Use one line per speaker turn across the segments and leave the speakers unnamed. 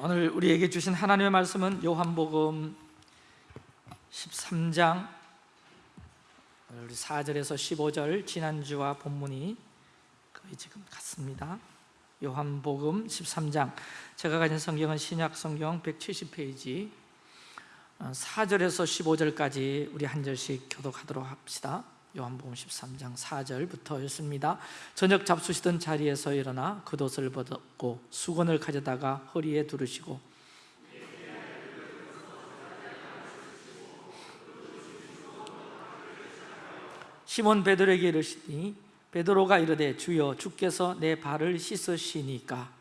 오늘 우리에게 주신 하나님의 말씀은 요한복음 13장 우리 4절에서 15절 지난주와 본문이 거의 지금 같습니다. 요한복음 13장. 제가 가진 성경은 신약 성경 170페이지. 4절에서 15절까지 우리 한 절씩 교독하도록 합시다 요한복음 13장 4절부터였습니다. 저녁 잡수시던 자리에서 일어나 겉옷을 벗고 수건을 가져다가 허리에 두르시고 시몬 베드로에게 이르시니 베드로가 이르되 주여 주께서 내 발을 씻으시니까.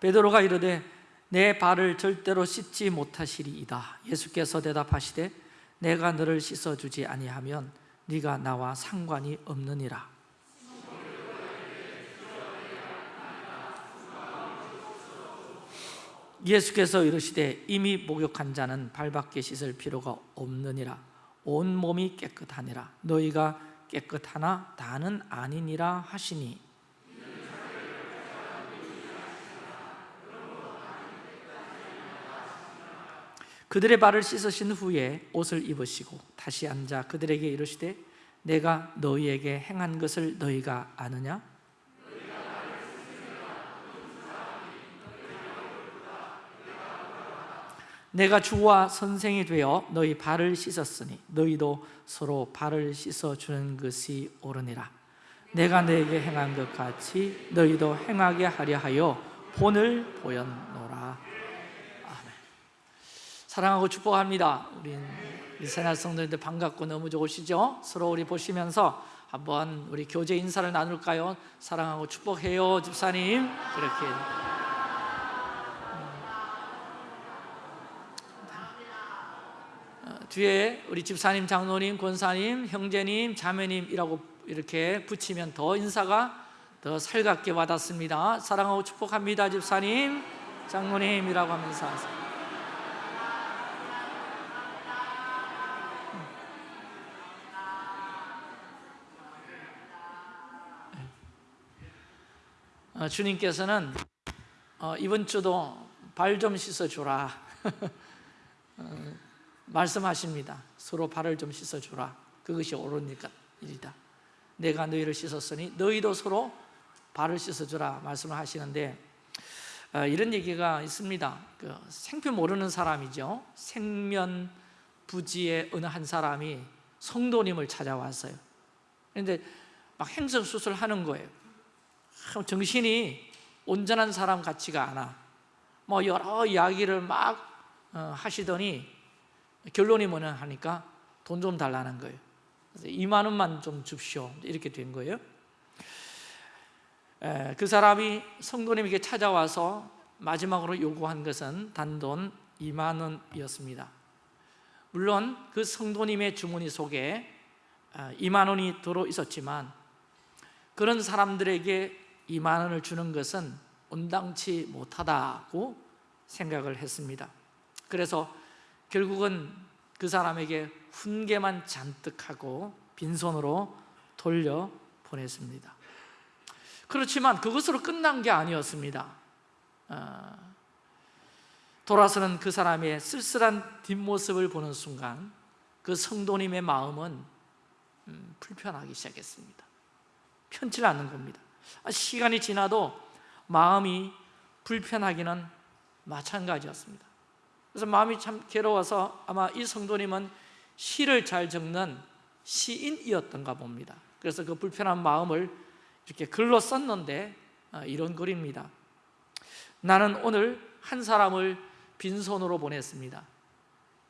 베드로가 이르되 내 발을 절대로 씻지 못하시리이다. 예수께서 대답하시되 내가 너를 씻어주지 아니하면 네가 나와 상관이 없느니라. 예수께서 이르시되 이미 목욕한 자는 발밖에 씻을 필요가 없느니라. 온 몸이 깨끗하니라. 너희가 깨끗하나 다는 아니니라 하시니 그들의 발을 씻으신 후에 옷을 입으시고 다시 앉아 그들에게 이르시되 내가 너희에게 행한 것을 너희가 아느냐? 내가 주와 선생이 되어 너희 발을 씻었으니 너희도 서로 발을 씻어주는 것이 옳으니라 내가 너에게 행한 것 같이 너희도 행하게 하려 하여 본을 보였노라. 사랑하고 축복합니다. 우린 이스라엘 성도님들 반갑고 너무 좋으시죠? 서로 우리 보시면서 한번 우리 교제 인사를 나눌까요? 사랑하고 축복해요 집사님. 그렇게. 뒤에 우리 집사님, 장로님, 권사님, 형제님, 자매님이라고 이렇게 붙이면 더 인사가 더 살갑게 와닿습니다. 사랑하고 축복합니다 집사님, 장로님이라고 하면서 주님께서는 어, 이번 주도 발 좀 씻어주라. 어, 말씀하십니다. 서로 발을 좀 씻어주라. 그것이 옳은 일이다. 내가 너희를 씻었으니 너희도 서로 발을 씻어주라 말씀을 하시는데 어, 이런 얘기가 있습니다. 그 생표 모르는 사람이죠. 생면 부지의 어느 한 사람이 성도님을 찾아왔어요. 그런데 막 행성수술 하는 거예요 정신이 온전한 사람 같지가 않아. 뭐 여러 이야기를 막 어, 하시더니 결론이 뭐냐 하니까 돈 좀 달라는 거예요. 그래서 2만 원만 좀 줍시오. 이렇게 된 거예요. 그 사람이 성도님에게 찾아와서 마지막으로 요구한 것은 단돈 2만 원이었습니다. 물론 그 성도님의 주머니 속에 2만 어, 원이 들어 있었지만 그런 사람들에게 2만 원을 주는 것은 온당치 못하다고 생각을 했습니다. 그래서 결국은 그 사람에게 훈계만 잔뜩 하고 빈손으로 돌려 보냈습니다. 그렇지만 그것으로 끝난 게 아니었습니다. 어, 돌아서는 그 사람의 쓸쓸한 뒷모습을 보는 순간 그 성도님의 마음은 음, 불편하기 시작했습니다. 편치 않는 겁니다. 아, 시간이 지나도 마음이 불편하기는 마찬가지였습니다. 그래서 마음이 참 괴로워서 아마 이 성도님은 시를 잘 적는 시인이었던가 봅니다. 그래서 그 불편한 마음을 이렇게 글로 썼는데 아, 이런 글입니다. 나는 오늘 한 사람을 빈손으로 보냈습니다.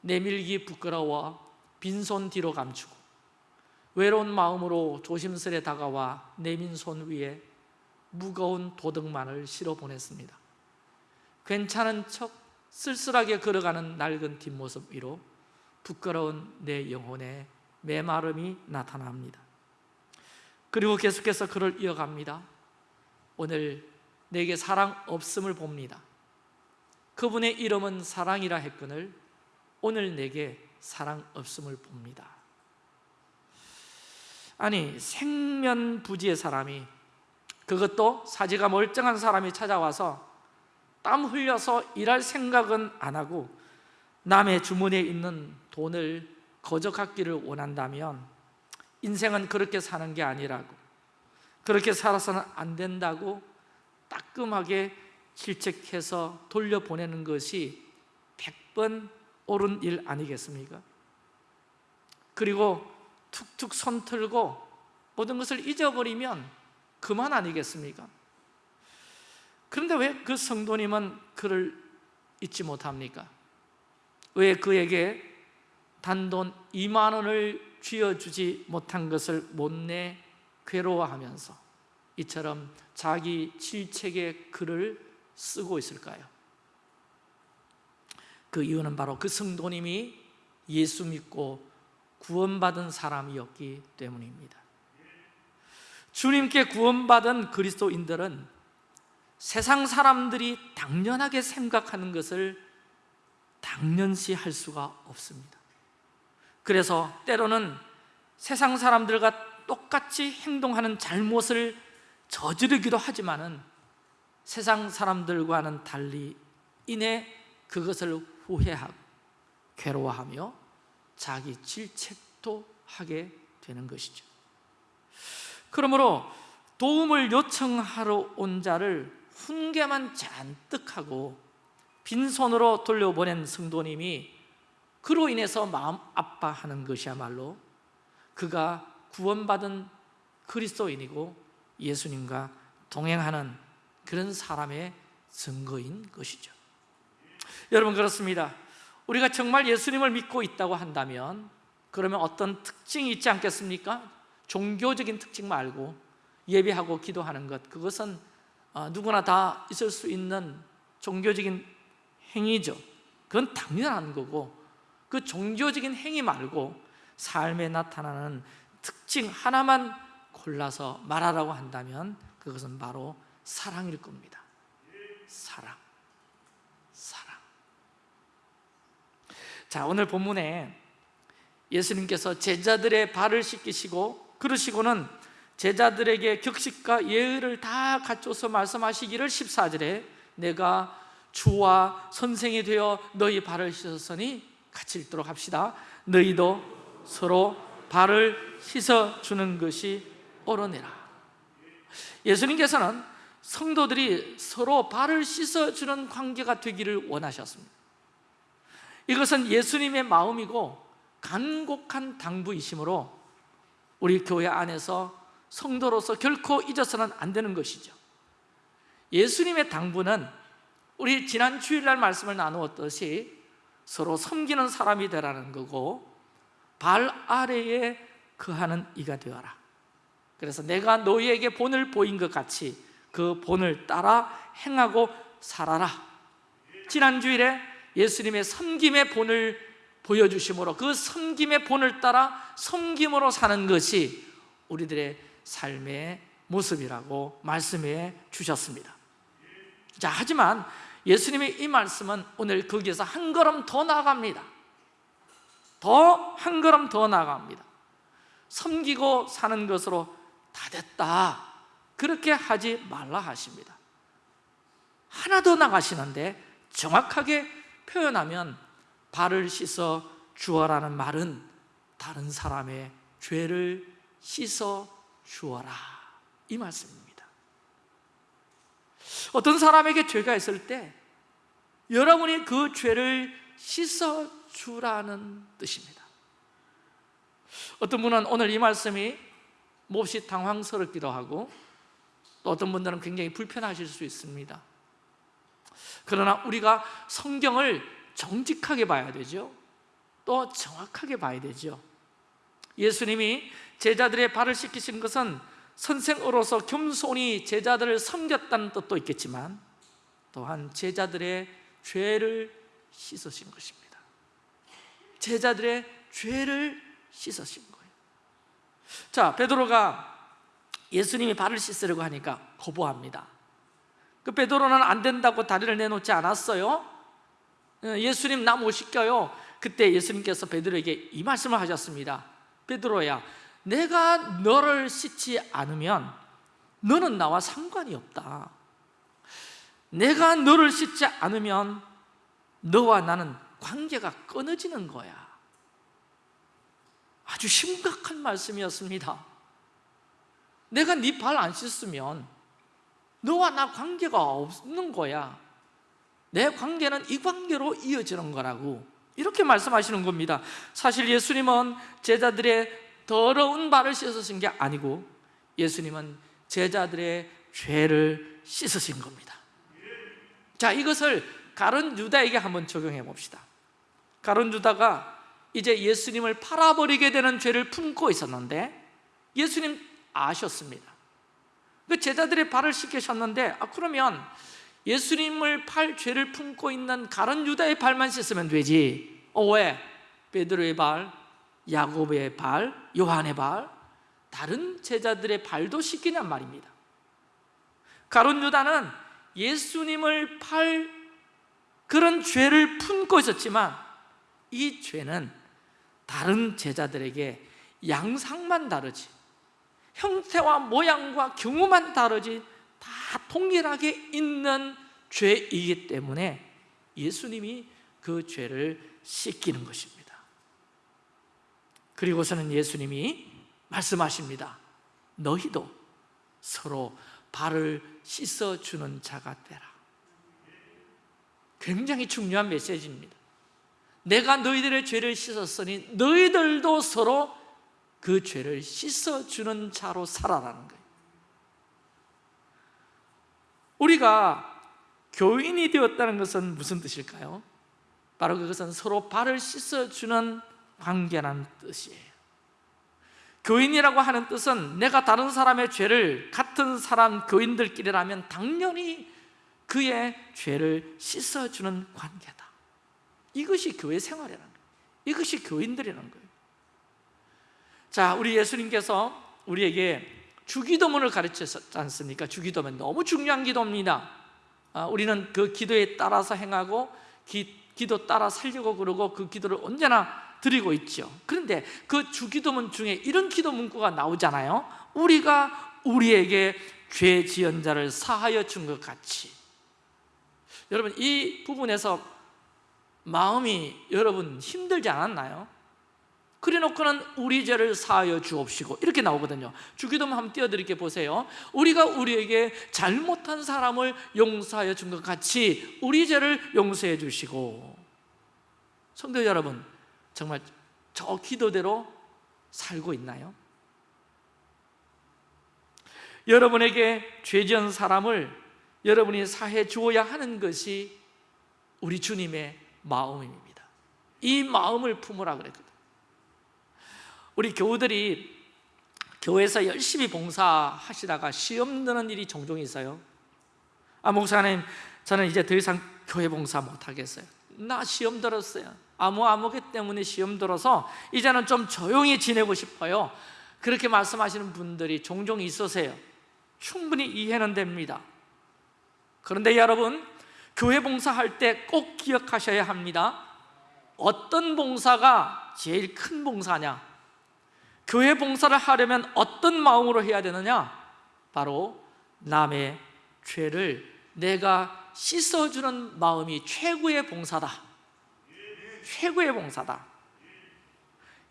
내밀기 부끄러워 빈손 뒤로 감추고 외로운 마음으로 조심스레 다가와 내민 손 위에 무거운 도덕만을 실어 보냈습니다. 괜찮은 척 쓸쓸하게 걸어가는 낡은 뒷모습 위로 부끄러운 내 영혼의 메마름이 나타납니다. 그리고 계속해서 그를 이어갑니다. 오늘 내게 사랑 없음을 봅니다. 그분의 이름은 사랑이라 했거늘 오늘 내게 사랑 없음을 봅니다. 아니 생면부지의 사람이 그것도 사지가 멀쩡한 사람이 찾아와서 땀 흘려서 일할 생각은 안 하고 남의 주머니에 있는 돈을 거저 갖기를 원한다면 인생은 그렇게 사는 게 아니라고 그렇게 살아서는 안 된다고 따끔하게 질책해서 돌려보내는 것이 100번 옳은 일 아니겠습니까? 그리고 툭툭 손 틀고 모든 것을 잊어버리면 그만 아니겠습니까? 그런데 왜 그 성도님은 그를 잊지 못합니까? 왜 그에게 단돈 2만 원을 쥐어주지 못한 것을 못내 괴로워하면서 이처럼 자기 질책의 글을 쓰고 있을까요? 그 이유는 바로 그 성도님이 예수 믿고 구원받은 사람이었기 때문입니다 주님께 구원받은 그리스도인들은 세상 사람들이 당연하게 생각하는 것을 당연시 할 수가 없습니다. 그래서 때로는 세상 사람들과 똑같이 행동하는 잘못을 저지르기도 하지만은 세상 사람들과는 달리 이내 그것을 후회하고 괴로워하며 자기 질책도 하게 되는 것이죠 그러므로 도움을 요청하러 온 자를 훈계만 잔뜩 하고 빈손으로 돌려보낸 성도님이 그로 인해서 마음 아파하는 것이야말로 그가 구원받은 그리스도인이고 예수님과 동행하는 그런 사람의 증거인 것이죠 여러분 그렇습니다 우리가 정말 예수님을 믿고 있다고 한다면 그러면 어떤 특징이 있지 않겠습니까? 종교적인 특징 말고 예배하고 기도하는 것 그것은 어, 누구나 다 있을 수 있는 종교적인 행위죠. 그건 당연한 거고 그 종교적인 행위 말고 삶에 나타나는 특징 하나만 골라서 말하라고 한다면 그것은 바로 사랑일 겁니다. 사랑. 사랑. 자 오늘 본문에 예수님께서 제자들의 발을 씻기시고 그러시고는 제자들에게 격식과 예의를 다 갖춰서 말씀하시기를 14절에 내가 주와 선생이 되어 너희 발을 씻었으니 같이 읽도록 합시다. 너희도 서로 발을 씻어주는 것이 옳으니라. 예수님께서는 성도들이 서로 발을 씻어주는 관계가 되기를 원하셨습니다. 이것은 예수님의 마음이고 간곡한 당부이시므로 우리 교회 안에서 성도로서 결코 잊어서는 안 되는 것이죠. 예수님의 당부는 우리 지난 주일날 말씀을 나누었듯이 서로 섬기는 사람이 되라는 거고 발 아래에 거하는 이가 되어라. 그래서 내가 너희에게 본을 보인 것 같이 그 본을 따라 행하고 살아라. 지난 주일에 예수님의 섬김의 본을 보여주심으로 그 섬김의 본을 따라 섬김으로 사는 것이 우리들의 삶의 모습이라고 말씀해 주셨습니다. 자 하지만 예수님의 이 말씀은 오늘 거기에서 한 걸음 더 나아갑니다. 더 한 걸음 더 나아갑니다. 섬기고 사는 것으로 다 됐다. 그렇게 하지 말라 하십니다. 하나 더 나가시는데 정확하게 표현하면 발을 씻어 주어라는 말은 다른 사람의 죄를 씻어 주어라. 이 말씀입니다. 어떤 사람에게 죄가 있을 때 여러분이 그 죄를 씻어 주라는 뜻입니다. 어떤 분은 오늘 이 말씀이 몹시 당황스럽기도 하고 또 어떤 분들은 굉장히 불편하실 수 있습니다. 그러나 우리가 성경을 정직하게 봐야 되죠. 또 정확하게 봐야 되죠. 예수님이 제자들의 발을 씻기신 것은 선생으로서 겸손히 제자들을 섬겼다는 뜻도 있겠지만 또한 제자들의 죄를 씻으신 것입니다. 제자들의 죄를 씻으신 거예요. 자 베드로가 예수님이 발을 씻으려고 하니까 거부합니다. 그 베드로는 안 된다고 다리를 내놓지 않았어요 예수님 나못 씻겨요. 그때 예수님께서 베드로에게 이 말씀을 하셨습니다. 베드로야 내가 너를 씻지 않으면 너는 나와 상관이 없다. 내가 너를 씻지 않으면 너와 나는 관계가 끊어지는 거야. 아주 심각한 말씀이었습니다. 내가 네 발 안 씻으면 너와 나 관계가 없는 거야 내 관계는 이 관계로 이어지는 거라고 이렇게 말씀하시는 겁니다. 사실 예수님은 제자들의 더러운 발을 씻으신 게 아니고 예수님은 제자들의 죄를 씻으신 겁니다. 자 이것을 가론 유다에게 한번 적용해 봅시다. 가론 유다가 이제 예수님을 팔아버리게 되는 죄를 품고 있었는데 예수님 아셨습니다. 그 제자들의 발을 씻기셨는데 아, 그러면 예수님을 팔 죄를 품고 있는 가론 유다의 발만 씻으면 되지 어 왜? 베드로의 발, 야곱의 발, 요한의 발 다른 제자들의 발도 씻기냔 말입니다 가론 유다는 예수님을 팔 그런 죄를 품고 있었지만 이 죄는 다른 제자들에게 양상만 다르지 형태와 모양과 경우만 다르지 다 동일하게 있는 죄이기 때문에 예수님이 그 죄를 씻기는 것입니다. 그리고서는 예수님이 말씀하십니다. 너희도 서로 발을 씻어주는 자가 되라. 굉장히 중요한 메시지입니다. 내가 너희들의 죄를 씻었으니 너희들도 서로 그 죄를 씻어주는 자로 살아라는 거예요 우리가 교인이 되었다는 것은 무슨 뜻일까요? 바로 그것은 서로 발을 씻어주는 관계라는 뜻이에요. 교인이라고 하는 뜻은 내가 다른 사람의 죄를 같은 사람 교인들끼리라면 당연히 그의 죄를 씻어주는 관계다. 이것이 교회 생활이라는 거예요. 이것이 교인들이라는 거예요. 자, 우리 예수님께서 우리에게 주기도문을 가르쳤지 않습니까? 주기도문. 너무 중요한 기도입니다. 아, 우리는 그 기도에 따라서 행하고 기, 기도 따라 살려고 그러고 그 기도를 언제나 드리고 있죠. 그런데 그 주기도문 중에 이런 기도 문구가 나오잖아요. 우리가 우리에게 죄 지은 자를 사하여 준 것 같이. 여러분 이 부분에서 마음이 여러분 힘들지 않았나요? 그래 놓고는 우리 죄를 사하여 주옵시고. 이렇게 나오거든요. 주기도문 한번 띄워드릴게 보세요. 우리가 우리에게 잘못한 사람을 용서하여 준 것 같이 우리 죄를 용서해 주시고. 성도 여러분 정말 저 기도대로 살고 있나요? 여러분에게 죄 지은 사람을 여러분이 사해 주어야 하는 것이 우리 주님의 마음입니다. 이 마음을 품으라 그랬거든요 우리 교우들이 교회에서 열심히 봉사하시다가 시험 드는 일이 종종 있어요. 아 목사님 저는 이제 더 이상 교회 봉사 못하겠어요. 나 시험 들었어요. 아무 아무기 때문에 시험 들어서 이제는 좀 조용히 지내고 싶어요. 그렇게 말씀하시는 분들이 종종 있으세요. 충분히 이해는 됩니다. 그런데 여러분 교회 봉사할 때 꼭 기억하셔야 합니다. 어떤 봉사가 제일 큰 봉사냐 교회 봉사를 하려면 어떤 마음으로 해야 되느냐? 바로 남의 죄를 내가 씻어주는 마음이 최고의 봉사다. 최고의 봉사다.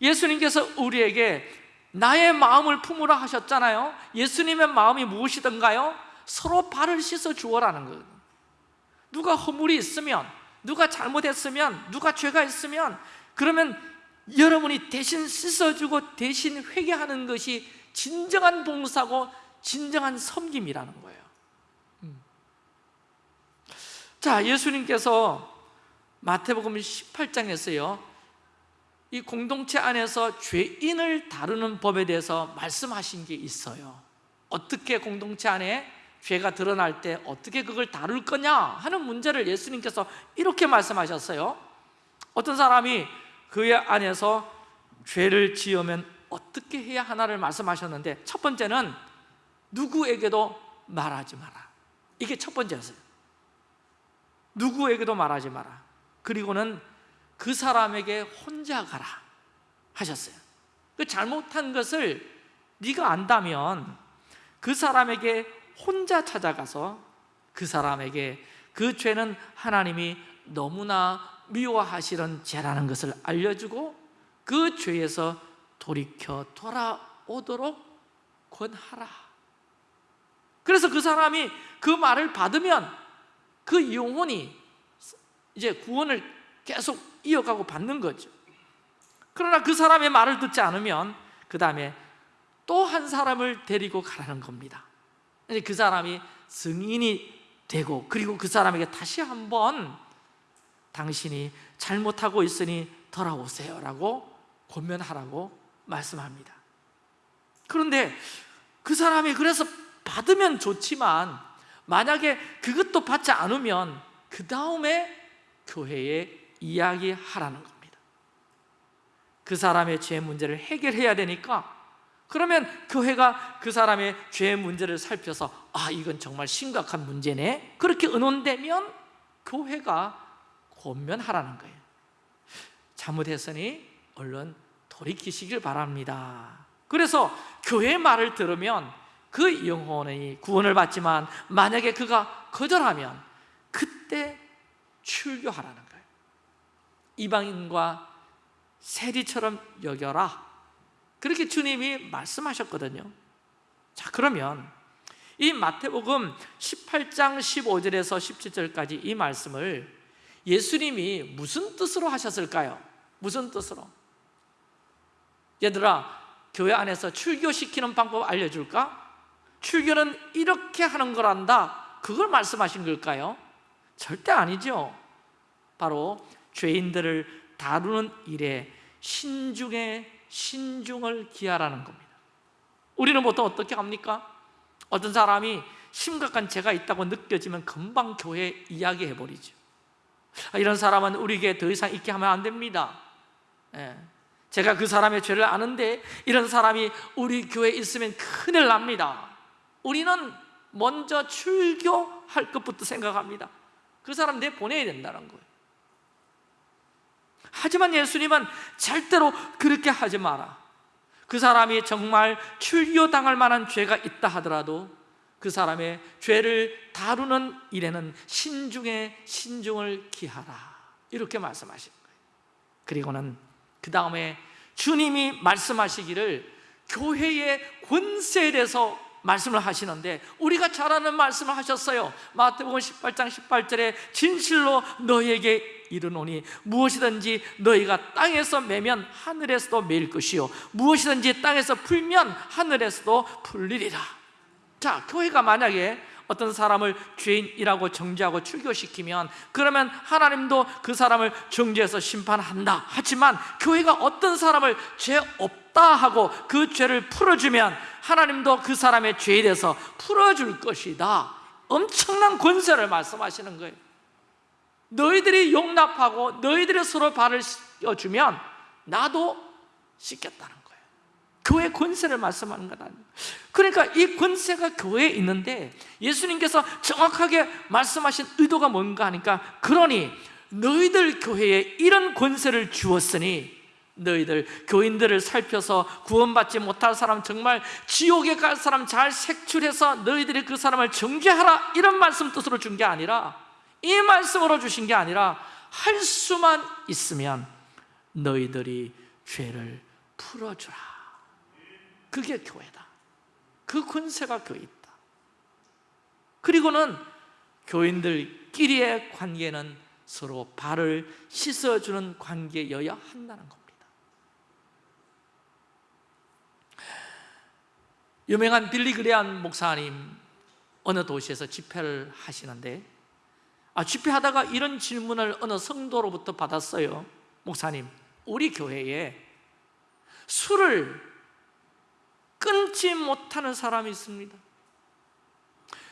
예수님께서 우리에게 나의 마음을 품으라 하셨잖아요. 예수님의 마음이 무엇이던가요? 서로 발을 씻어 주어라는 거예요 누가 허물이 있으면 누가 잘못했으면 누가 죄가 있으면 그러면 여러분이 대신 씻어주고 대신 회개하는 것이 진정한 봉사고 진정한 섬김이라는 거예요. 음. 자 예수님께서 마태복음 18장에서요 이 공동체 안에서 죄인을 다루는 법에 대해서 말씀하신 게 있어요. 어떻게 공동체 안에 죄가 드러날 때 어떻게 그걸 다룰 거냐 하는 문제를 예수님께서 이렇게 말씀하셨어요. 어떤 사람이 그의 안에서 죄를 지으면 어떻게 해야 하나를 말씀하셨는데 첫 번째는 누구에게도 말하지 마라. 이게 첫 번째였어요. 누구에게도 말하지 마라. 그리고는 그 사람에게 혼자 가라 하셨어요. 그 잘못한 것을 네가 안다면 그 사람에게 혼자 찾아가서 그 사람에게 그 죄는 하나님이 너무나 미워하시는 죄라는 것을 알려주고 그 죄에서 돌이켜 돌아오도록 권하라. 그래서 그 사람이 그 말을 받으면 그 영혼이 이제 구원을 계속 이어가고 받는 거죠. 그러나 그 사람의 말을 듣지 않으면 그 다음에 또 한 사람을 데리고 가라는 겁니다. 그 사람이 승인이 되고 그리고 그 사람에게 다시 한번 당신이 잘못하고 있으니 돌아오세요 라고 권면하라고 말씀합니다. 그런데 그 사람이 그래서 받으면 좋지만 만약에 그것도 받지 않으면 그 다음에 교회에 이야기하라는 겁니다. 그 사람의 죄 문제를 해결해야 되니까 그러면 교회가 그 사람의 죄 문제를 살펴서 아 이건 정말 심각한 문제네. 그렇게 의논되면 교회가 권면하라는 거예요. 잘못했으니 얼른 돌이키시길 바랍니다. 그래서 교회의 말을 들으면 그 영혼이 구원을 받지만 만약에 그가 거절하면 그때 출교하라는 거예요. 이방인과 세리처럼 여겨라. 그렇게 주님이 말씀하셨거든요. 자 그러면 이 마태복음 18장 15절에서 17절까지 이 말씀을 예수님이 무슨 뜻으로 하셨을까요? 무슨 뜻으로? 얘들아 교회 안에서 출교시키는 방법 알려줄까? 출교는 이렇게 하는 거란다 그걸 말씀하신 걸까요? 절대 아니죠 바로 죄인들을 다루는 일에 신중에 신중을 기하라는 겁니다 우리는 보통 어떻게 합니까? 어떤 사람이 심각한 죄가 있다고 느껴지면 금방 교회에 이야기해버리죠 아, 이런 사람은 우리에게 더 이상 있게 하면 안 됩니다. 예. 제가 그 사람의 죄를 아는데 이런 사람이 우리 교회에 있으면 큰일 납니다. 우리는 먼저 출교할 것부터 생각합니다. 그 사람 내 보내야 된다는 거예요. 하지만 예수님은 절대로 그렇게 하지 마라. 그 사람이 정말 출교당할 만한 죄가 있다 하더라도 그 사람의 죄를 다루는 일에는 신중에 신중을 기하라. 이렇게 말씀하신 거예요. 그리고는 그 다음에 주님이 말씀하시기를 교회의 권세에 대해서 말씀을 하시는데 우리가 잘 아는 말씀을 하셨어요. 마태복음 18장 18절에 진실로 너희에게 이르노니 무엇이든지 너희가 땅에서 매면 하늘에서도 매일 것이요. 무엇이든지 땅에서 풀면 하늘에서도 풀리리라 자 교회가 만약에 어떤 사람을 죄인이라고 정죄하고 출교시키면 그러면 하나님도 그 사람을 정죄해서 심판한다. 하지만 교회가 어떤 사람을 죄 없다 하고 그 죄를 풀어주면 하나님도 그 사람의 죄에 대해서 풀어줄 것이다. 엄청난 권세를 말씀하시는 거예요. 너희들이 용납하고 너희들이 서로 발을 씌워주면 나도 씻겠다는 교회 권세를 말씀하는 것 아니에요. 그러니까 이 권세가 교회에 있는데 예수님께서 정확하게 말씀하신 의도가 뭔가 하니까 그러니 너희들 교회에 이런 권세를 주었으니 너희들 교인들을 살펴서 구원받지 못할 사람 정말 지옥에 갈 사람 잘 색출해서 너희들이 그 사람을 정죄하라 이런 말씀 뜻으로 준 게 아니라 이 말씀으로 주신 게 아니라 할 수만 있으면 너희들이 죄를 풀어주라 그게 교회다. 그 권세가 교회 있다. 그리고는 교인들끼리의 관계는 서로 발을 씻어주는 관계여야 한다는 겁니다. 유명한 빌리 그레안 목사님 어느 도시에서 집회를 하시는데 아, 집회하다가 이런 질문을 어느 성도로부터 받았어요. 목사님, 우리 교회에 술을 끊지 못하는 사람이 있습니다.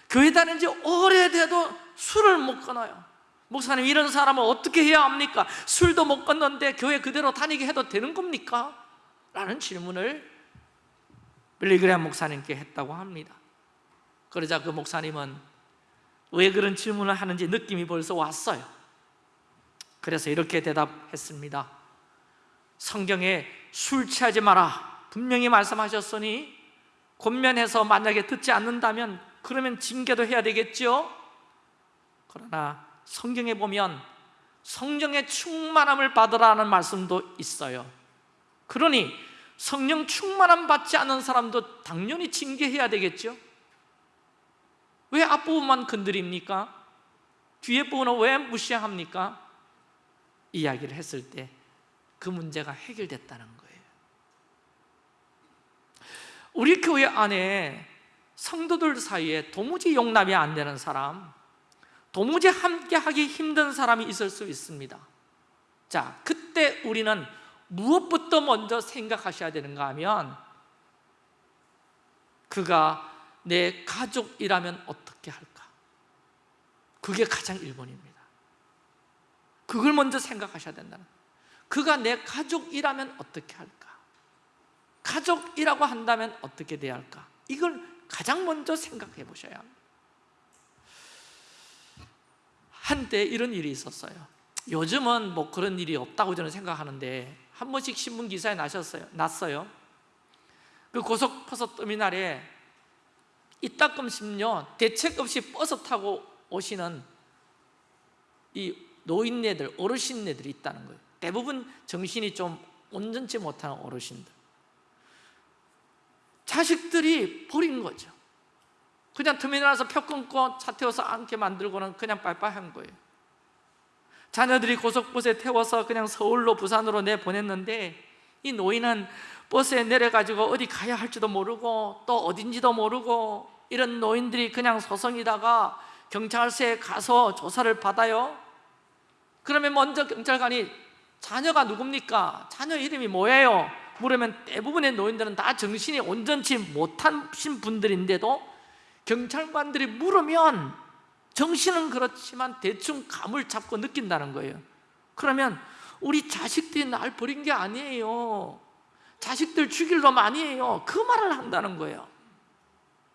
교회 다닌 지 오래돼도 술을 못 끊어요. 목사님 이런 사람은 어떻게 해야 합니까? 술도 못 끊는데 교회 그대로 다니게 해도 되는 겁니까? 라는 질문을 빌리그레한 목사님께 했다고 합니다. 그러자 그 목사님은 왜 그런 질문을 하는지 느낌이 벌써 왔어요. 그래서 이렇게 대답했습니다. 성경에 술 취하지 마라 분명히 말씀하셨으니 권면해서 만약에 듣지 않는다면 그러면 징계도 해야 되겠죠 그러나 성경에 보면 성령의 충만함을 받으라는 말씀도 있어요 그러니 성령 충만함 받지 않은 사람도 당연히 징계해야 되겠죠 왜 앞부분만 건드립니까? 뒤에 부분은 왜 무시합니까? 이야기를 했을 때 그 문제가 해결됐다는 거예요 우리 교회 안에 성도들 사이에 도무지 용납이 안 되는 사람 도무지 함께하기 힘든 사람이 있을 수 있습니다 자, 그때 우리는 무엇부터 먼저 생각하셔야 되는가 하면 그가 내 가족이라면 어떻게 할까? 그게 가장 1번입니다 그걸 먼저 생각하셔야 된다는. 그가 내 가족이라면 어떻게 할까? 가족이라고 한다면 어떻게 돼야 할까? 이걸 가장 먼저 생각해 보셔야 한때 이런 일이 있었어요 요즘은 뭐 그런 일이 없다고 저는 생각하는데 한 번씩 신문 기사에 나셨어요. 났어요. 그 고속버스 터미널에 이따금씩요 대책 없이 버스 타고 오시는 이 노인네들, 어르신네들이 있다는 거예요. 대부분 정신이 좀 온전치 못하는 어르신들. 자식들이 버린 거죠. 그냥 터미널에서 표 끊고 차 태워서 앉게 만들고는 그냥 빨빨한 거예요. 자녀들이 고속버스에 태워서 그냥 서울로 부산으로 내보냈는데 이 노인은 버스에 내려가지고 어디 가야 할지도 모르고 또 어딘지도 모르고 이런 노인들이 그냥 소송이다가 경찰서에 가서 조사를 받아요 그러면 먼저 경찰관이 자녀가 누굽니까? 자녀 이름이 뭐예요? 물으면 대부분의 노인들은 다 정신이 온전치 못하신 분들인데도 경찰관들이 물으면 정신은 그렇지만 대충 감을 잡고 느낀다는 거예요. 그러면 우리 자식들이 날 버린 게 아니에요. 자식들 죽일 놈 아니에요. 그 말을 한다는 거예요.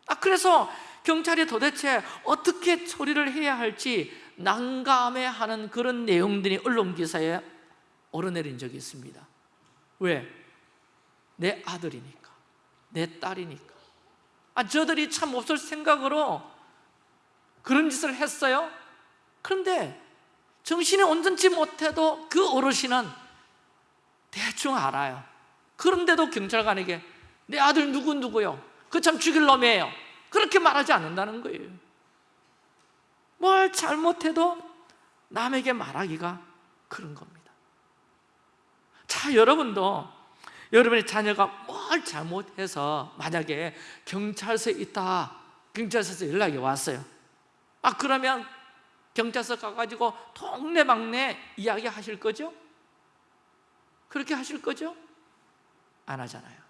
아, 그래서 경찰이 도대체 어떻게 처리를 해야 할지 난감해하는 그런 내용들이 언론기사에 오르내린 적이 있습니다. 왜? 내 아들이니까 내 딸이니까. 아, 저들이 참 없을 생각으로 그런 짓을 했어요? 그런데 정신이 온전치 못해도 그 어르신은 대충 알아요. 그런데도 경찰관에게 내 아들 누구누구요? 그 참 죽일 놈이에요. 그렇게 말하지 않는다는 거예요. 뭘 잘못해도 남에게 말하기가 그런 겁니다. 자 여러분도 여러분의 자녀가 뭘 잘못해서 만약에 경찰서에 있다 경찰서에서 연락이 왔어요 아 그러면 경찰서 가가지고 동네방네 이야기 하실 거죠? 그렇게 하실 거죠? 안 하잖아요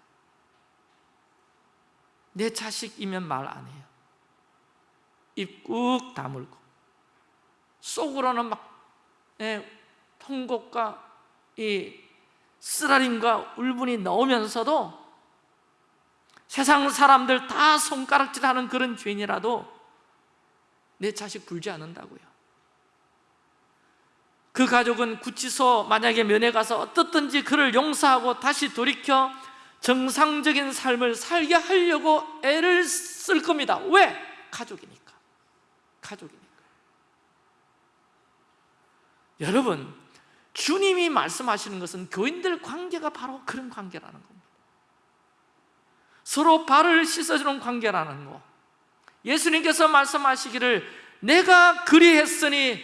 내 자식이면 말 안 해요 입꾹 다물고 속으로는 막 예, 통곡과 이 쓰라림과 울분이 나오면서도 세상 사람들 다 손가락질하는 그런 죄인이라도 내 자식 불지 않는다고요. 그 가족은 구치소 만약에 면회 가서 어떻든지 그를 용서하고 다시 돌이켜 정상적인 삶을 살게 하려고 애를 쓸 겁니다. 왜? 가족이니까. 가족이니까. 여러분 주님이 말씀하시는 것은 교인들 관계가 바로 그런 관계라는 겁니다. 서로 발을 씻어주는 관계라는 거. 예수님께서 말씀하시기를 내가 그리했으니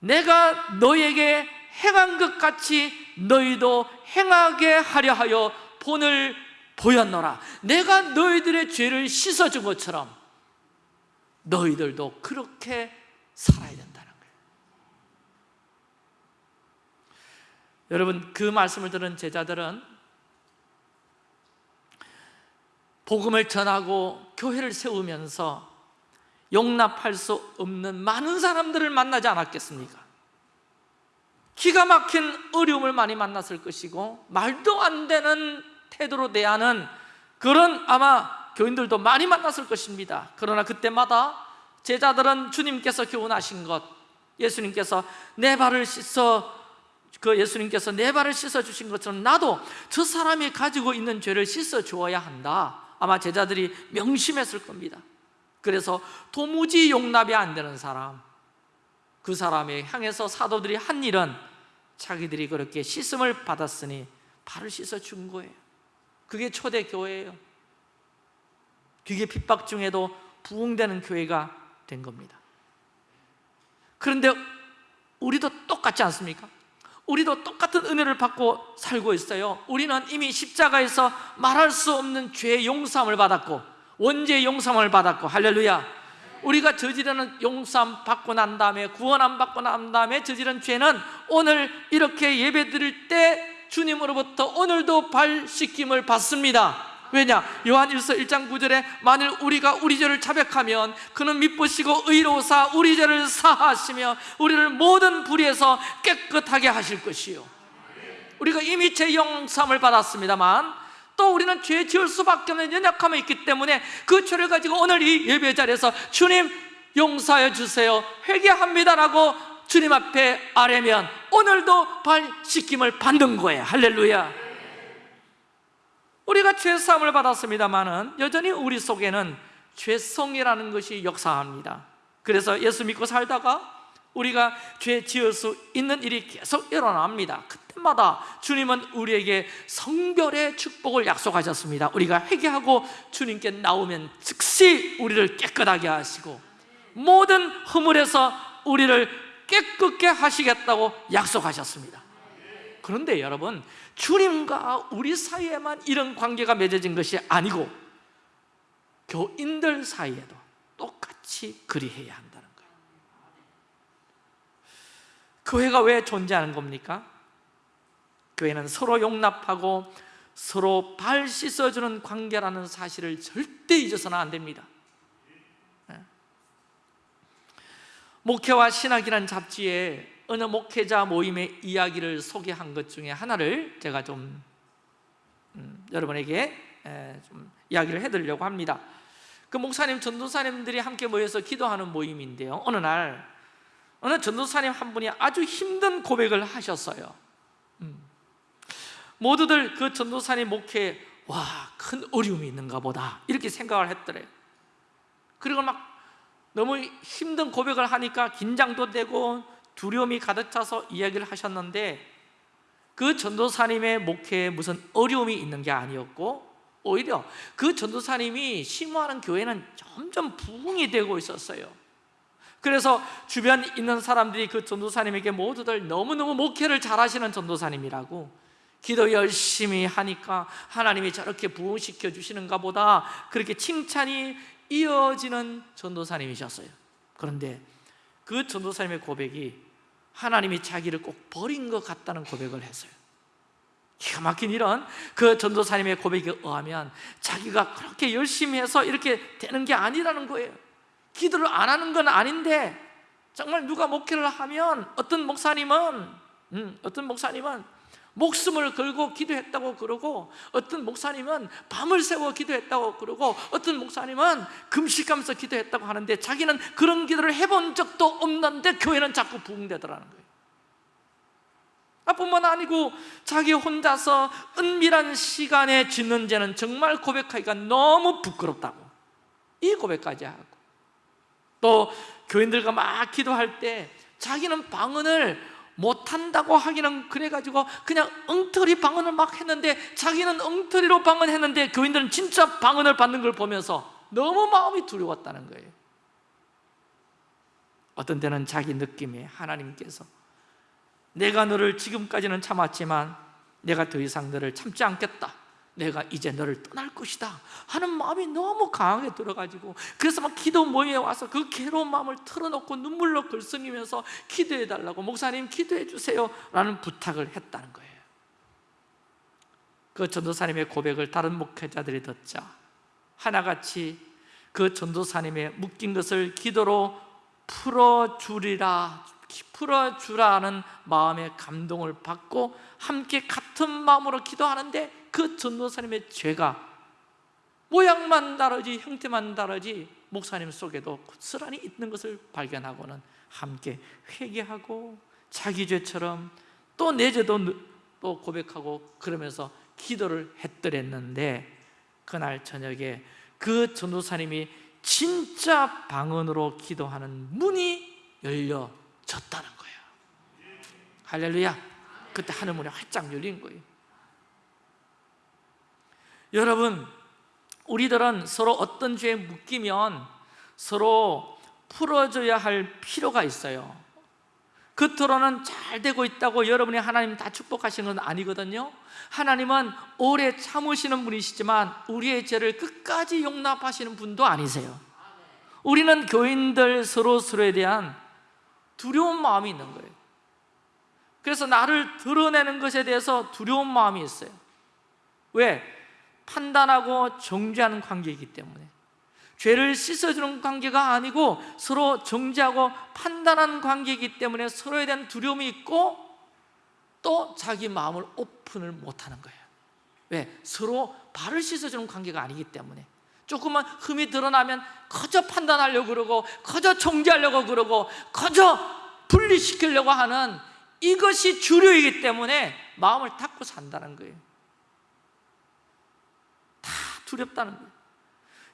내가 너에게 행한 것 같이 너희도 행하게 하려 하여 본을 보였노라. 내가 너희들의 죄를 씻어준 것처럼 너희들도 그렇게 살아야 된다는 거예요 여러분 그 말씀을 들은 제자들은 복음을 전하고 교회를 세우면서 용납할 수 없는 많은 사람들을 만나지 않았겠습니까? 기가 막힌 어려움을 많이 만났을 것이고 말도 안 되는 태도로 대하는 그런 아마 교인들도 많이 만났을 것입니다 그러나 그때마다 제자들은 주님께서 교훈하신 것 예수님께서 내 발을 씻어 그 예수님께서 내 발을 씻어주신 것처럼 나도 저 사람이 가지고 있는 죄를 씻어주어야 한다. 아마 제자들이 명심했을 겁니다. 그래서 도무지 용납이 안 되는 사람 그 사람에 향해서 사도들이 한 일은 자기들이 그렇게 씻음을 받았으니 발을 씻어준 거예요. 그게 초대 교회예요. 그게 핍박 중에도 부흥되는 교회가 된 겁니다. 그런데 우리도 똑같지 않습니까? 우리도 똑같은 은혜를 받고 살고 있어요. 우리는 이미 십자가에서 말할 수 없는 죄의 용서함을 받았고 원죄의 용서함을 받았고 할렐루야. 우리가 저지르는 용서함 받고 난 다음에 구원함 받고 난 다음에 저지른 죄는 오늘 이렇게 예배 드릴 때 주님으로부터 오늘도 발 씻김을 받습니다 왜냐? 요한 1서 1장 9절에 만일 우리가 우리 죄를 자백하면 그는 미쁘시고 의로우사 우리 죄를 사하시며 우리를 모든 불의에서 깨끗하게 하실 것이요. 우리가 이미 죄 용서함을 받았습니다만 또 우리는 죄 지을 수밖에 없는 연약함이 있기 때문에 그 죄를 가지고 오늘 이 예배 자리에서 주님 용서해 주세요. 회개합니다라고 주님 앞에 아뢰면 오늘도 발 씻김을 받는 거예요. 할렐루야 우리가 죄사함을 받았습니다만은 여전히 우리 속에는 죄성이라는 것이 역사합니다. 그래서 예수 믿고 살다가 우리가 죄 지을 수 있는 일이 계속 일어납니다. 그때마다 주님은 우리에게 성별의 축복을 약속하셨습니다. 우리가 회개하고 주님께 나오면 즉시 우리를 깨끗하게 하시고 모든 허물에서 우리를 깨끗게 하시겠다고 약속하셨습니다. 그런데 여러분 주님과 우리 사이에만 이런 관계가 맺어진 것이 아니고 교인들 사이에도 똑같이 그리해야 한다는 거예요 교회가 왜 존재하는 겁니까? 교회는 서로 용납하고 서로 발 씻어주는 관계라는 사실을 절대 잊어서는 안 됩니다 네. 목회와 신학이라는 잡지에 어느 목회자 모임의 이야기를 소개한 것 중에 하나를 제가 좀 음, 여러분에게 에, 좀 이야기를 해드리려고 합니다. 그 목사님, 전도사님들이 함께 모여서 기도하는 모임인데요. 어느 날 어느 전도사님 한 분이 아주 힘든 고백을 하셨어요. 음. 모두들 그 전도사님 목회에 와 큰 어려움이 있는가 보다. 이렇게 생각을 했더래요. 그리고 막 너무 힘든 고백을 하니까 긴장도 되고 두려움이 가득 차서 이야기를 하셨는데 그 전도사님의 목회에 무슨 어려움이 있는 게 아니었고 오히려 그 전도사님이 심호하는 교회는 점점 부흥이 되고 있었어요. 그래서 주변 있는 사람들이 그 전도사님에게 모두들 너무너무 목회를 잘하시는 전도사님이라고 기도 열심히 하니까 하나님이 저렇게 부흥시켜 주시는가 보다 그렇게 칭찬이 이어지는 전도사님이셨어요. 그런데 그 전도사님의 고백이 하나님이 자기를 꼭 버린 것 같다는 고백을 했어요. 기가 막힌 이런 그 전도사님의 고백에 의하면 자기가 그렇게 열심히 해서 이렇게 되는 게 아니라는 거예요. 기도를 안 하는 건 아닌데 정말 누가 목회를 하면 어떤 목사님은 음, 어떤 목사님은 목숨을 걸고 기도했다고 그러고 어떤 목사님은 밤을 새워 기도했다고 그러고 어떤 목사님은 금식하면서 기도했다고 하는데 자기는 그런 기도를 해본 적도 없는데 교회는 자꾸 부흥되더라는 거예요. 뿐만 아니고 자기 혼자서 은밀한 시간에 짓는 죄는 정말 고백하기가 너무 부끄럽다고. 이 고백까지 하고. 또 교인들과 막 기도할 때 자기는 방언을 못한다고 하기는 그래가지고 그냥 엉터리 방언을 막 했는데 자기는 엉터리로 방언했는데 교인들은 진짜 방언을 받는 걸 보면서 너무 마음이 두려웠다는 거예요. 어떤 때는 자기 느낌에 하나님께서 내가 너를 지금까지는 참았지만 내가 더 이상 너를 참지 않겠다 내가 이제 너를 떠날 것이다 하는 마음이 너무 강하게 들어가지고 그래서 막 기도 모임에 와서 그 괴로운 마음을 털어놓고 눈물로 글썽이면서 기도해 달라고 목사님 기도해 주세요 라는 부탁을 했다는 거예요. 그 전도사님의 고백을 다른 목회자들이 듣자 하나같이 그 전도사님의 묶인 것을 기도로 풀어주리라 풀어주라는 마음의 감동을 받고 함께 같은 마음으로 기도하는데 그 전도사님의 죄가 모양만 다르지 형태만 다르지 목사님 속에도 고스란히 있는 것을 발견하고는 함께 회개하고 자기 죄처럼 또 내재도 또 고백하고 그러면서 기도를 했더랬는데 그날 저녁에 그 전도사님이 진짜 방언으로 기도하는 문이 열려졌다는 거예요. 할렐루야. 그때 하늘 문이 활짝 열린 거예요 여러분 우리들은 서로 어떤 죄에 묶이면 서로 풀어줘야 할 필요가 있어요. 겉으로는 잘 되고 있다고 여러분이 하나님 다 축복하시는 건 아니거든요. 하나님은 오래 참으시는 분이시지만 우리의 죄를 끝까지 용납하시는 분도 아니세요. 우리는 교인들 서로 서로에 대한 두려운 마음이 있는 거예요. 그래서 나를 드러내는 것에 대해서 두려운 마음이 있어요. 왜? 판단하고 정죄하는 관계이기 때문에. 죄를 씻어주는 관계가 아니고 서로 정죄하고 판단하는 관계이기 때문에 서로에 대한 두려움이 있고 또 자기 마음을 오픈을 못하는 거예요. 왜? 서로 발을 씻어주는 관계가 아니기 때문에. 조금만 흠이 드러나면 거저 판단하려고 그러고 거저 정죄하려고 그러고 거저 분리시키려고 하는 이것이 주류이기 때문에 마음을 닫고 산다는 거예요. 다 두렵다는 거예요.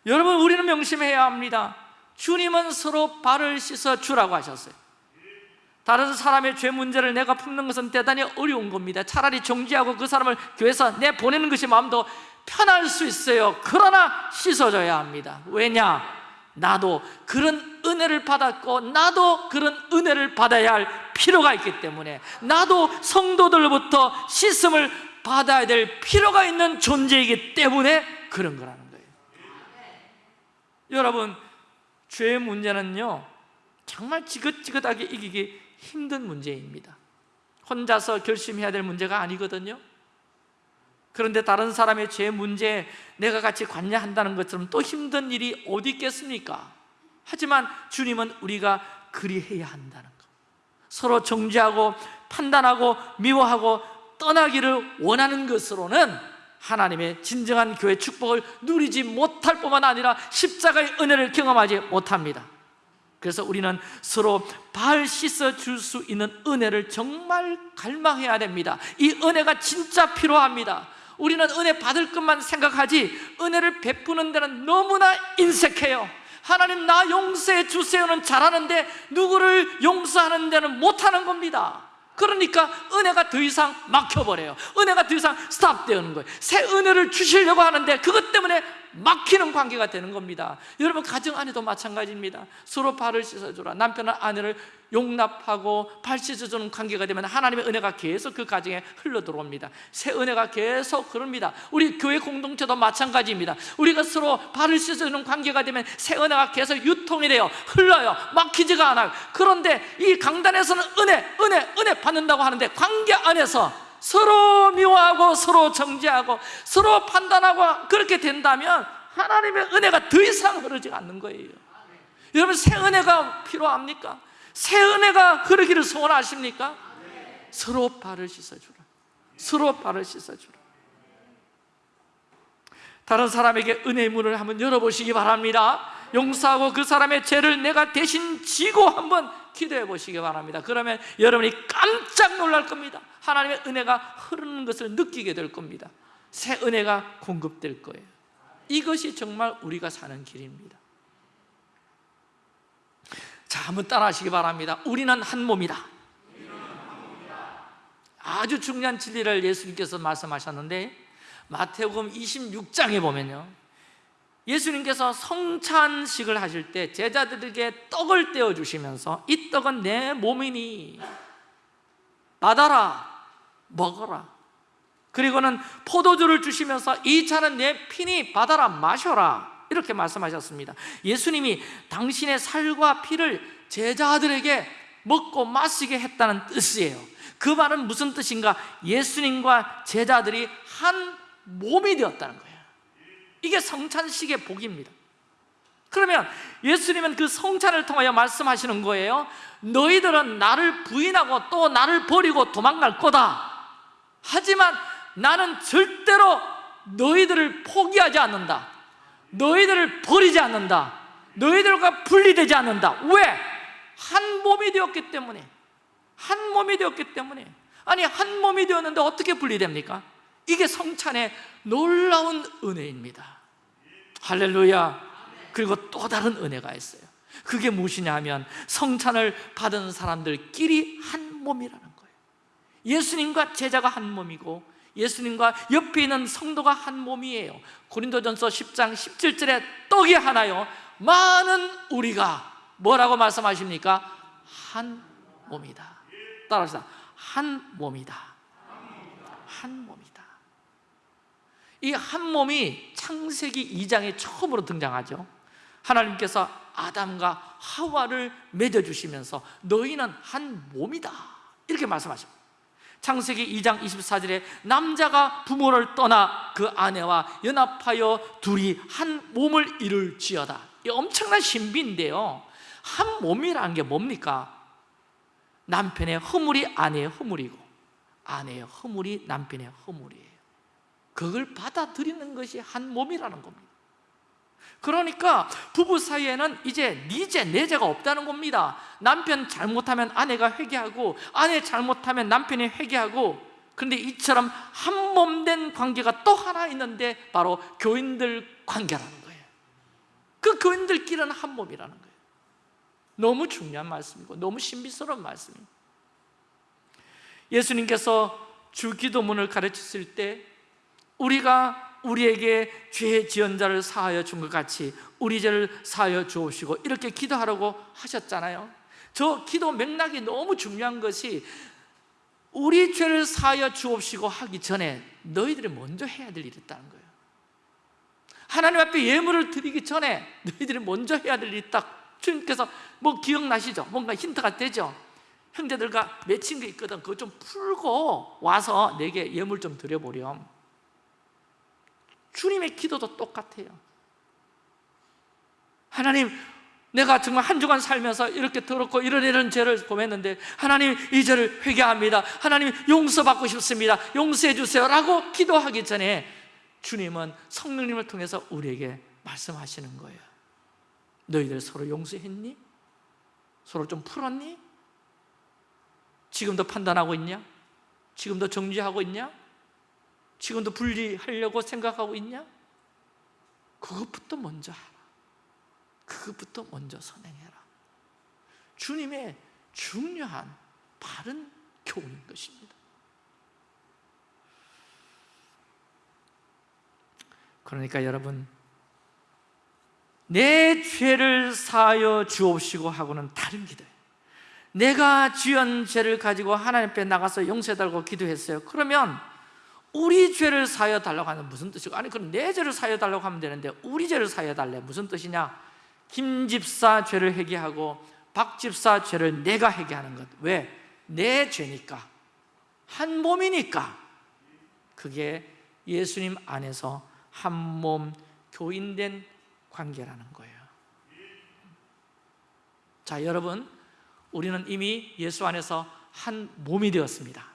여러분 우리는 명심해야 합니다. 주님은 서로 발을 씻어 주라고 하셨어요. 다른 사람의 죄 문제를 내가 품는 것은 대단히 어려운 겁니다. 차라리 정지하고 그 사람을 교회에서 내 보내는 것이 마음도 편할 수 있어요. 그러나 씻어줘야 합니다. 왜냐? 나도 그런 은혜를 받았고 나도 그런 은혜를 받아야 할 필요가 있기 때문에 나도 성도들로부터 씻음을 받아야 될 필요가 있는 존재이기 때문에 그런 거라는 거예요. 여러분 죄의 문제는요 정말 지긋지긋하게 이기기 힘든 문제입니다. 혼자서 결심해야 될 문제가 아니거든요. 그런데 다른 사람의 죄 문제에 내가 같이 관여한다는 것처럼 또 힘든 일이 어디 있겠습니까? 하지만 주님은 우리가 그리해야 한다는 것. 서로 정죄하고 판단하고 미워하고 떠나기를 원하는 것으로는 하나님의 진정한 교회 축복을 누리지 못할 뿐만 아니라 십자가의 은혜를 경험하지 못합니다. 그래서 우리는 서로 발 씻어 줄 수 있는 은혜를 정말 갈망해야 됩니다. 이 은혜가 진짜 필요합니다. 우리는 은혜 받을 것만 생각하지 은혜를 베푸는 데는 너무나 인색해요. 하나님 나 용서해 주세요는 잘하는데 누구를 용서하는 데는 못하는 겁니다 그러니까 은혜가 더 이상 막혀버려요. 은혜가 더 이상 스탑되는 거예요. 새 은혜를 주시려고 하는데 그것 때문에 막히는 관계가 되는 겁니다. 여러분 가정 안에도 마찬가지입니다. 서로 발을 씻어주라. 남편은 아내를 용납하고 발 씻어주는 관계가 되면 하나님의 은혜가 계속 그 가정에 흘러 들어옵니다. 새 은혜가 계속 그럽니다. 우리 교회 공동체도 마찬가지입니다. 우리가 서로 발을 씻어주는 관계가 되면 새 은혜가 계속 유통이 돼요 흘러요. 막히지가 않아요. 그런데 이 강단에서는 은혜, 은혜, 은혜 받는다고 하는데 관계 안에서 서로 미워하고 서로 정죄하고 서로 판단하고 그렇게 된다면 하나님의 은혜가 더 이상 흐르지 않는 거예요. 여러분 새 은혜가 필요합니까? 새 은혜가 흐르기를 소원하십니까? 서로 발을 씻어주라. 서로 발을 씻어주라. 다른 사람에게 은혜의 문을 한번 열어보시기 바랍니다. 용서하고 그 사람의 죄를 내가 대신 지고 한번 기도해 보시기 바랍니다. 그러면 여러분이 깜짝 놀랄 겁니다. 하나님의 은혜가 흐르는 것을 느끼게 될 겁니다. 새 은혜가 공급될 거예요. 이것이 정말 우리가 사는 길입니다 자 한번 따라 하시기 바랍니다. 우리는 한 몸이다. 아주 중요한 진리를 예수님께서 말씀하셨는데 마태복음 26장에 보면요. 예수님께서 성찬식을 하실 때 제자들에게 떡을 떼어 주시면서 이 떡은 내 몸이니 받아라 먹어라. 그리고는 포도주를 주시면서 이 차는 내 피니 받아라 마셔라 이렇게 말씀하셨습니다. 예수님이 당신의 살과 피를 제자들에게 먹고 마시게 했다는 뜻이에요. 그 말은 무슨 뜻인가? 예수님과 제자들이 한 몸이 되었다는 거예요. 이게 성찬식의 복입니다. 그러면 예수님은 그 성찬을 통하여 말씀하시는 거예요? 너희들은 나를 부인하고 또 나를 버리고 도망갈 거다. 하지만 나는 절대로 너희들을 포기하지 않는다 너희들을 버리지 않는다. 너희들과 분리되지 않는다. 왜? 한 몸이 되었기 때문에. 한 몸이 되었기 때문에. 아니 한 몸이 되었는데 어떻게 분리됩니까? 이게 성찬의 놀라운 은혜입니다. 할렐루야. 그리고 또 다른 은혜가 있어요. 그게 무엇이냐 하면 성찬을 받은 사람들끼리 한 몸이라는 거예요. 예수님과 제자가 한 몸이고 예수님과 옆에 있는 성도가 한 몸이에요. 고린도전서 10장 17절에 떡이 하나요. 많은 우리가 뭐라고 말씀하십니까? 한 몸이다. 따라합시다. 한 몸이다. 한 몸이다. 이 한 몸이 창세기 2장에 처음으로 등장하죠. 하나님께서 아담과 하와를 맺어주시면서 너희는 한 몸이다. 이렇게 말씀하십니다 창세기 2장 24절에 남자가 부모를 떠나 그 아내와 연합하여 둘이 한 몸을 이룰 지어다. 이 엄청난 신비인데요. 한 몸이라는 게 뭡니까? 남편의 허물이 아내의 허물이고 아내의 허물이 남편의 허물이에요. 그걸 받아들이는 것이 한 몸이라는 겁니다 그러니까 부부 사이에는 이제 니제 내제가 없다는 겁니다. 남편 잘못하면 아내가 회개하고 아내 잘못하면 남편이 회개하고 그런데 이처럼 한 몸 된 관계가 또 하나 있는데 바로 교인들 관계라는 거예요. 그 교인들끼리는 한 몸이라는 거예요. 너무 중요한 말씀이고 너무 신비스러운 말씀입니다. 예수님께서 주기도문을 가르쳤을 때 우리가 우리에게 죄 지은 자를 사하여 준 것 같이 우리 죄를 사하여 주옵시고 이렇게 기도하라고 하셨잖아요. 저 기도 맥락이 너무 중요한 것이 우리 죄를 사하여 주옵시고 하기 전에 너희들이 먼저 해야 될 일이 있다는 거예요. 하나님 앞에 예물을 드리기 전에 너희들이 먼저 해야 될 일이 딱 주님께서 뭐 기억나시죠? 뭔가 힌트가 되죠? 형제들과 맺힌 게 있거든. 그거 좀 풀고 와서 내게 예물 좀 드려보렴 주님의 기도도 똑같아요 하나님 내가 정말 한 주간 살면서 이렇게 더럽고 이런 이런 죄를 범했는데 하나님 이 죄를 회개합니다 하나님 용서받고 싶습니다 용서해 주세요 라고 기도하기 전에 주님은 성령님을 통해서 우리에게 말씀하시는 거예요 너희들 서로 용서했니? 서로 좀 풀었니? 지금도 판단하고 있냐? 지금도 정지하고 있냐? 지금도 분리하려고 생각하고 있냐? 그것부터 먼저 하라. 그것부터 먼저 선행해라. 주님의 중요한 바른 교훈인 것입니다. 그러니까 여러분 내 죄를 사하여 주옵시고 하고는 다른 기도예요 내가 지은 죄를 가지고 하나님 앞에 나가서 용서해달라고 기도했어요. 그러면 우리 죄를 사여 달라고 하는 무슨 뜻이고? 아니 그럼 내 죄를 사여 달라고 하면 되는데 우리 죄를 사여 달래. 무슨 뜻이냐? 김 집사 죄를 회개하고 박 집사 죄를 내가 회개하는 것. 왜? 내 죄니까. 한 몸이니까. 그게 예수님 안에서 한 몸 교인된 관계라는 거예요. 자 여러분 우리는 이미 예수 안에서 한 몸이 되었습니다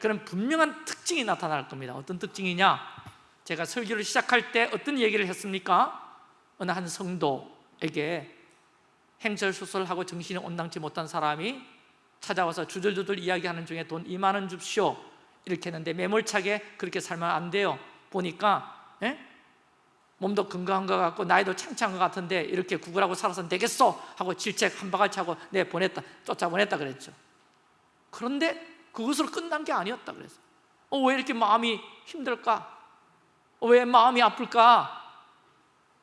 그런 분명한 특징이 나타날 겁니다. 어떤 특징이냐? 제가 설교를 시작할 때 어떤 얘기를 했습니까? 어느 한 성도에게 행설수설하고 정신이 온당치 못한 사람이 찾아와서 주들주들 이야기하는 중에 돈 2만 원 줍시오. 이렇게 했는데 매몰차게 그렇게 살면 안 돼요. 보니까 에? 몸도 건강한 것 같고 나이도 창창한 것 같은데 이렇게 구걸하고 살아서는 되겠어 하고 질책 한 바가지 하고 내 보냈다 쫓아보냈다 그랬죠. 그런데 그것으로 끝난 게 아니었다 그래서 어, 왜 이렇게 마음이 힘들까? 어, 왜 마음이 아플까?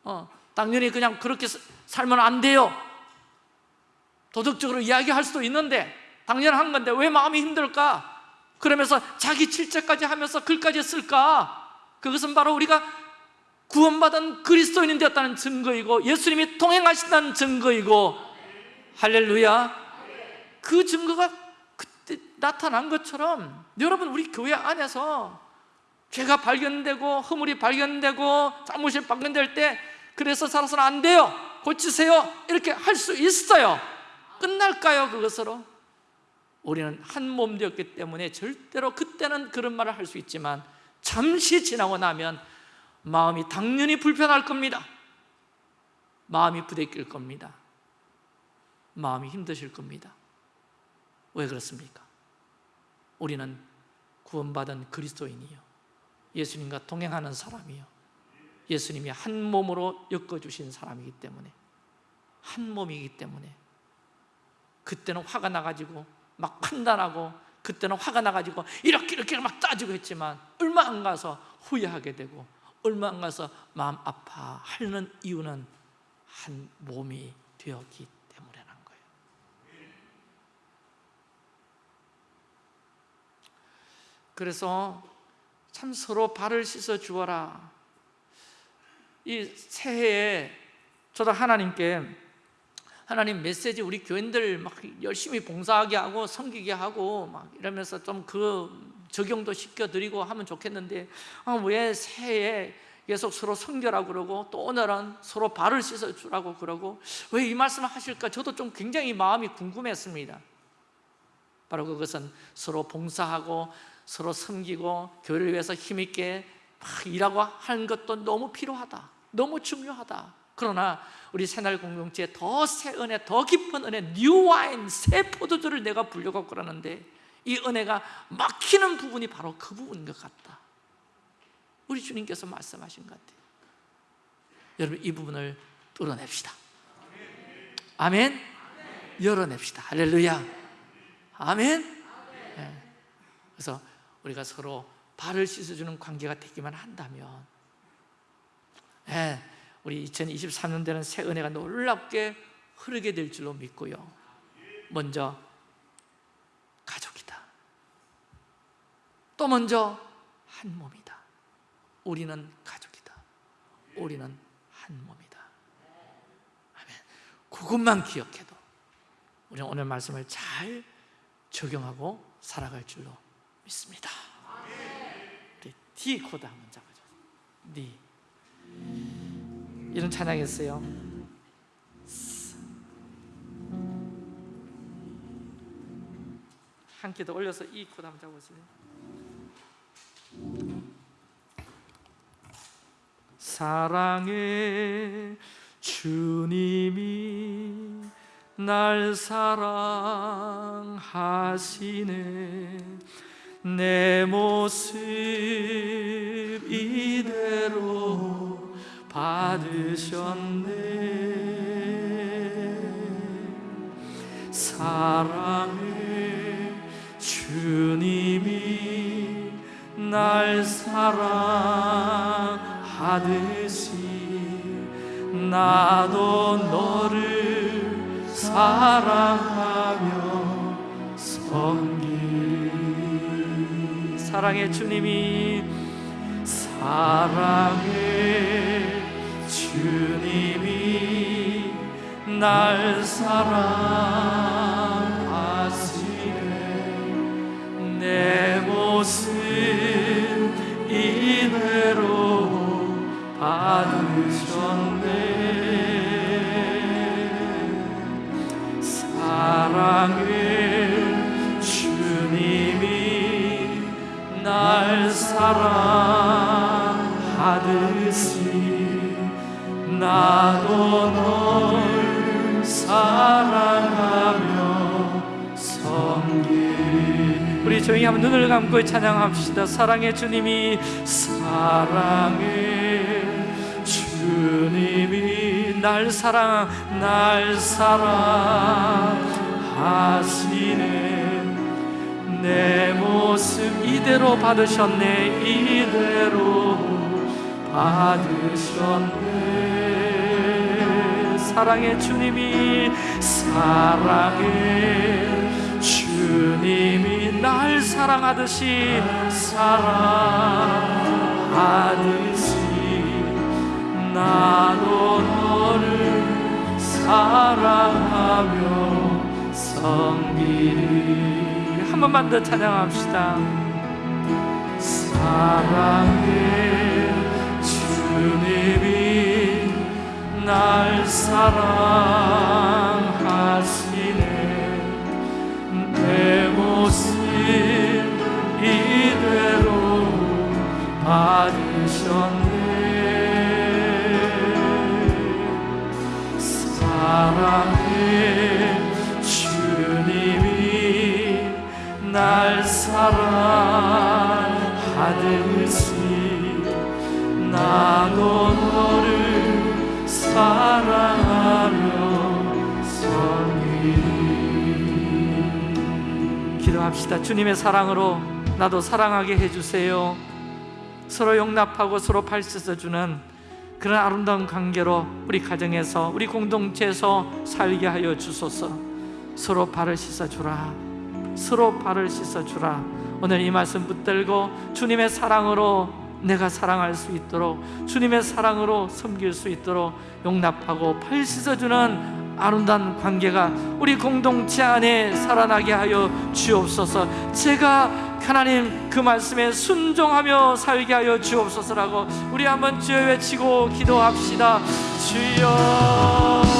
어, 당연히 그냥 그렇게 살면 안 돼요 도덕적으로 이야기할 수도 있는데 당연한 건데 왜 마음이 힘들까? 그러면서 자기 질책까지 하면서 글까지 쓸까? 그것은 바로 우리가 구원받은 그리스도인이 되었다는 증거이고 예수님이 통행하신다는 증거이고 할렐루야 그 증거가 나타난 것처럼 여러분 우리 교회 안에서 죄가 발견되고 허물이 발견되고 잘못이 발견될 때 그래서 살아서는 안 돼요. 고치세요. 이렇게 할 수 있어요. 끝날까요 그것으로? 우리는 한 몸 되었기 때문에 절대로 그때는 그런 말을 할 수 있지만 잠시 지나고 나면 마음이 당연히 불편할 겁니다. 마음이 부대낄 겁니다. 마음이 힘드실 겁니다. 왜 그렇습니까? 우리는 구원받은 그리스도인이요. 예수님과 동행하는 사람이요. 예수님이 한 몸으로 엮어주신 사람이기 때문에 한 몸이기 때문에 그때는 화가 나가지고 막 판단하고 그때는 화가 나가지고 이렇게 이렇게 막 따지고 했지만 얼마 안 가서 후회하게 되고 얼마 안 가서 마음 아파하는 이유는 한 몸이 되었기 때문에란 거예요 그래서 참 서로 발을 씻어 주어라. 이 새해에 저도 하나님께 하나님 메시지 우리 교인들 막 열심히 봉사하게 하고 섬기게 하고 막 이러면서 좀 그 적용도 시켜드리고 하면 좋겠는데 아, 왜 새해에 계속 서로 성결하고 그러고 또 오늘은 서로 발을 씻어 주라고 그러고 왜 이 말씀을 하실까? 저도 좀 굉장히 마음이 궁금했습니다. 바로 그것은 서로 봉사하고 서로 섬기고 교회를 위해서 힘있게 막 일하고 하는 것도 너무 필요하다. 너무 중요하다. 그러나 우리 새날 공동체에 더 새 은혜, 더 깊은 은혜, new wine, 새 포도주를 내가 부을려고 그러는데 이 은혜가 막히는 부분이 바로 그 부분인 것 같다. 우리 주님께서 말씀하신 것 같아요. 여러분 이 부분을 뚫어냅시다. 아멘? 열어냅시다. 할렐루야. 아멘? 네. 그래서 우리가 서로 발을 씻어주는 관계가 되기만 한다면 네. 우리 2023년대는 새 은혜가 놀랍게 흐르게 될 줄로 믿고요. 먼저 가족이다. 또 먼저 한 몸이다. 우리는 가족이다. 우리는 한 몸이다. 아멘. 그것만 기억해도 우리는 오늘 말씀을 잘 적용하고 살아갈 줄로 믿습니다. 우리 D 코드 한번 잡아줘 D 이런 찬양이었어요. 한키더 올려서 E 코드 한번 잡아보세요. 사랑의 주님이 날 사랑하시네 내 모습 이대로 받으셨네. 사랑의 주님이 날 사랑하듯이 나도 너를 사랑하며 섬기 사랑의 주님이 사랑의 주님이 날 사랑하시네. 내 모습 이대로 받으셨네. 사랑의 날 사랑하듯이 나도 널 사랑하며 섬기 우리 조용히 한번 눈을 감고 찬양합시다. 사랑의 주님이 사랑의 주님이 날 사랑 날 사랑하시네 내 모습 이대로 받으셨네. 이대로 받으셨네. 사랑의 주님이 사랑의 주님이 날 사랑하듯이 사랑하듯이 나도 너를 사랑하며 섬기리 한 번만 더 찬양합시다. 사랑의 주님이 날 사랑하시네. 내 모습 이대로 받으셨네. 사랑 날 사랑하듯이 나도 너를 사랑하며 살리 기도합시다. 주님의 사랑으로 나도 사랑하게 해주세요. 서로 용납하고 서로 발 씻어주는 그런 아름다운 관계로 우리 가정에서 우리 공동체에서 살게 하여 주소서. 서로 발을 씻어주라 서로 발을 씻어주라. 오늘 이 말씀 붙들고 주님의 사랑으로 내가 사랑할 수 있도록 주님의 사랑으로 섬길 수 있도록 용납하고 발 씻어주는 아름다운 관계가 우리 공동체 안에 살아나게 하여 주옵소서. 제가 하나님 그 말씀에 순종하며 살게 하여 주옵소서라고 우리 한번 주여 외치고 기도합시다. 주여